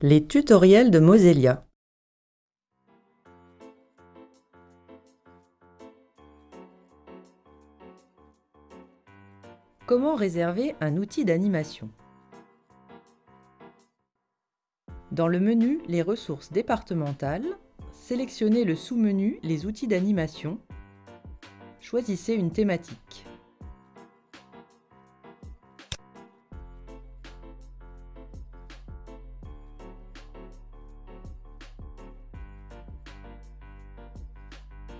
Les tutoriels de Mosellia Comment réserver un outil d'animation? Dans le menu Les ressources départementales, sélectionnez le sous-menu Les outils d'animation. Choisissez une thématique.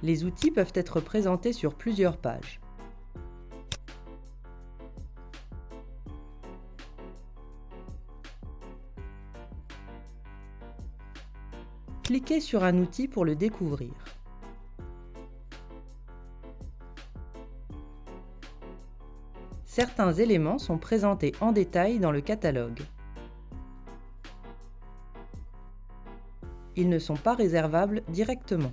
Les outils peuvent être présentés sur plusieurs pages. Cliquez sur un outil pour le découvrir. Certains éléments sont présentés en détail dans le catalogue. Ils ne sont pas réservables directement.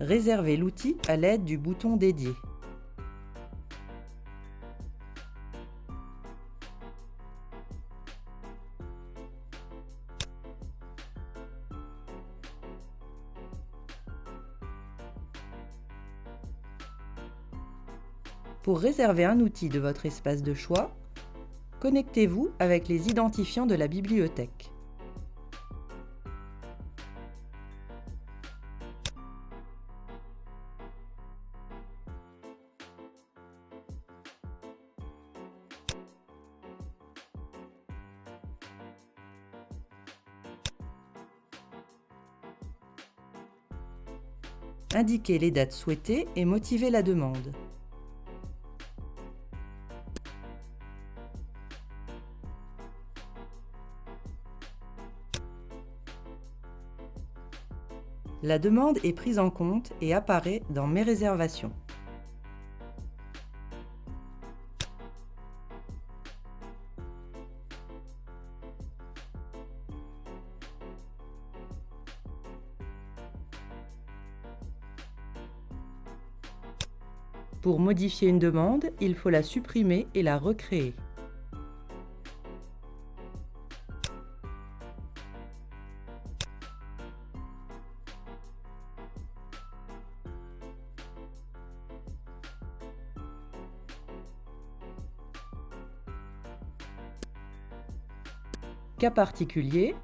Réservez l'outil à l'aide du bouton dédié. Pour réserver un outil de votre espace de choix, connectez-vous avec les identifiants de la bibliothèque. Indiquez les dates souhaitées et motivez la demande. La demande est prise en compte et apparaît dans Mes réservations. Pour modifier une demande, il faut la supprimer et la recréer. Cas particulier,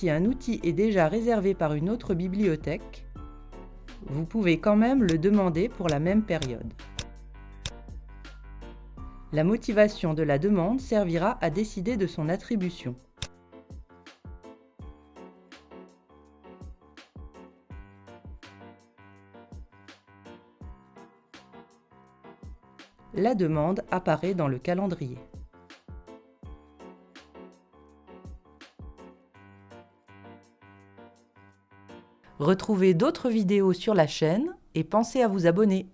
si un outil est déjà réservé par une autre bibliothèque, vous pouvez quand même le demander pour la même période. La motivation de la demande servira à décider de son attribution. La demande apparaît dans le calendrier. Retrouvez d'autres vidéos sur la chaîne et pensez à vous abonner.